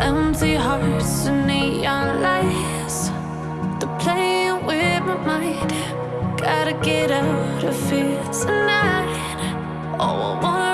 empty hearts and neon lights. They're playing with my mind. Gotta get out of here tonight. Oh, I wanna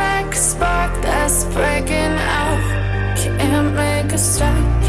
black spark that's breaking out. Can't make a stop.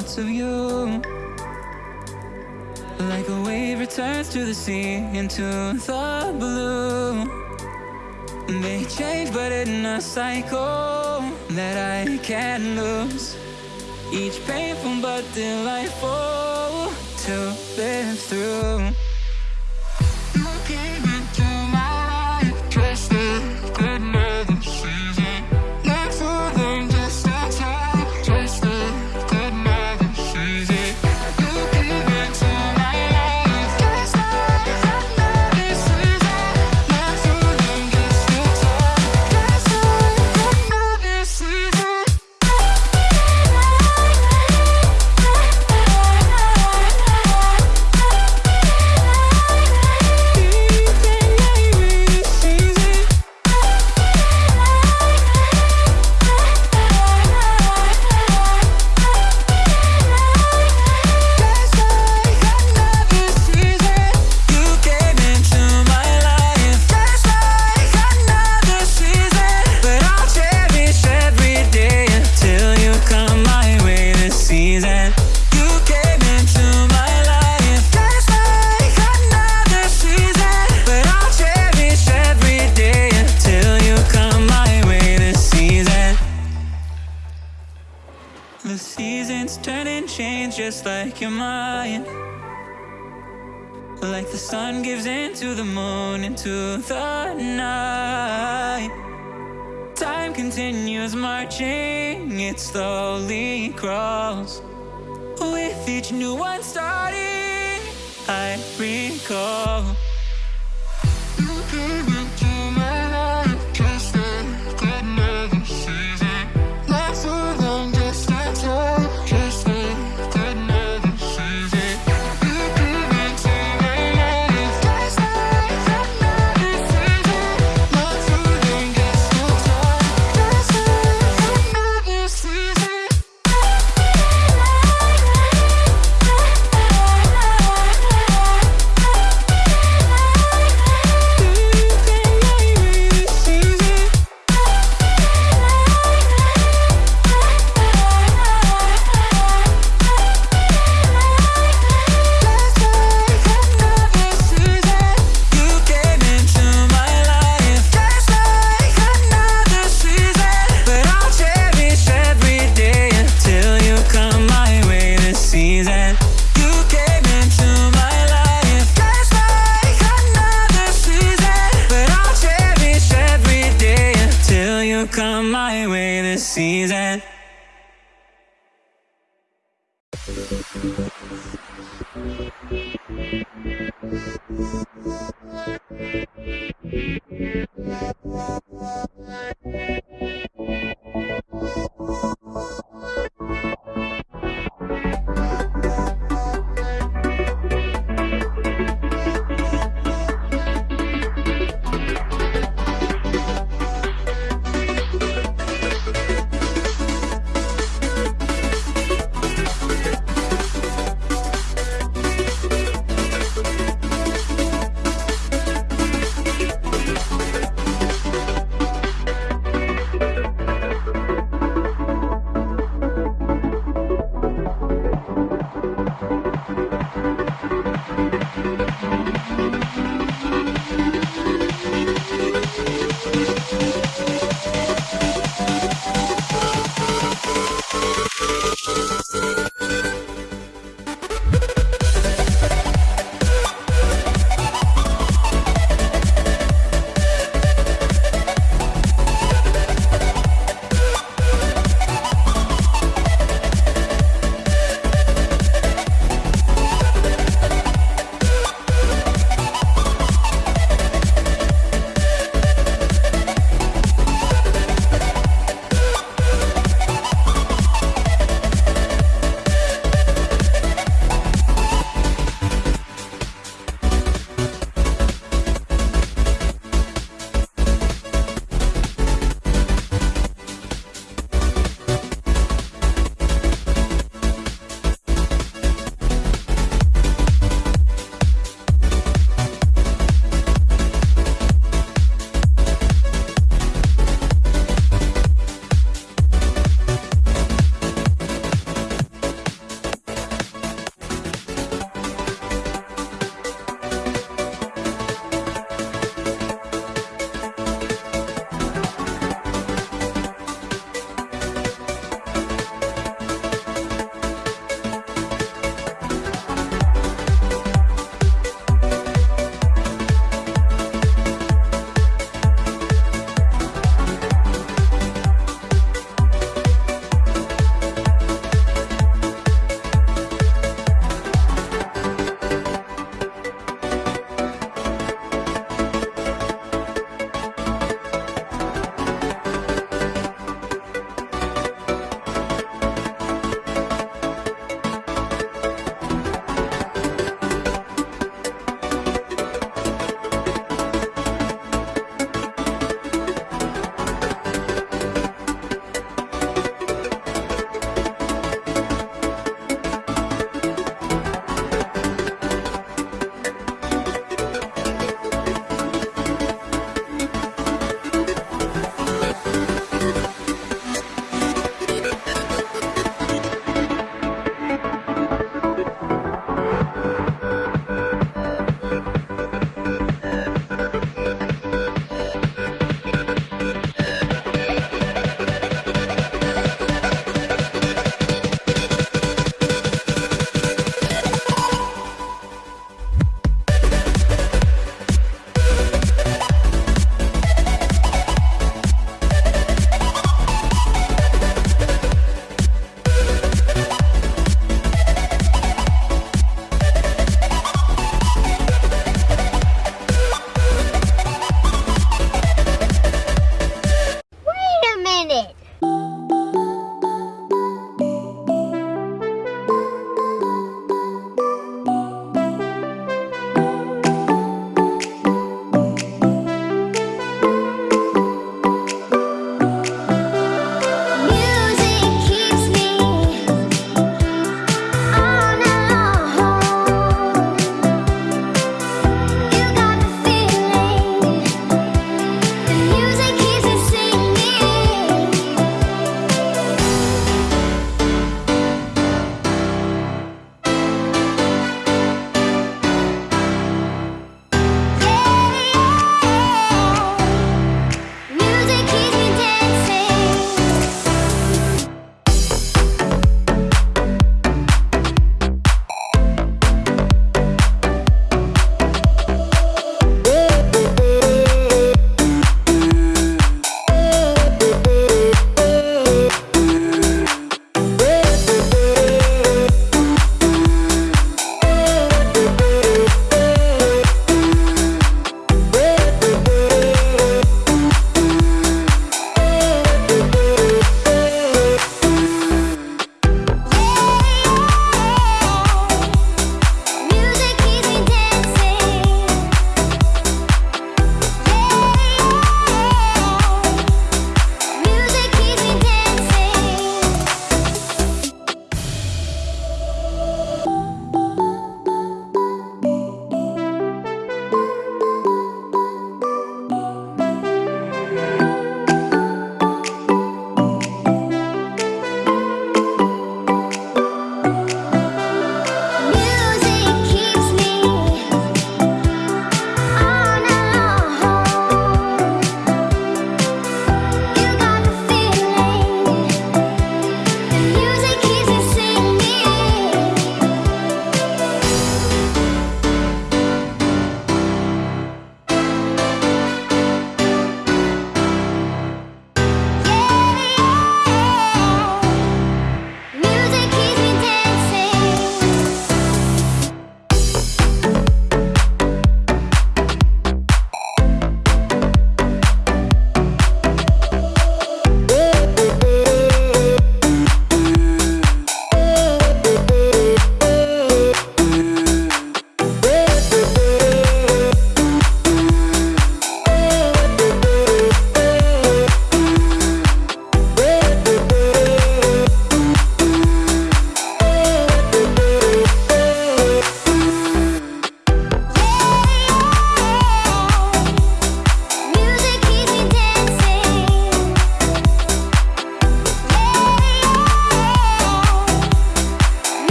thoughts of you. Like a wave returns to the sea into the blue. They change but in a cycle that I can't lose. Each painful but delightful to live through. just like you're mine. Like the sun gives into the moon, into the night. Time continues marching, it slowly crawls. With each new one starting, I recall.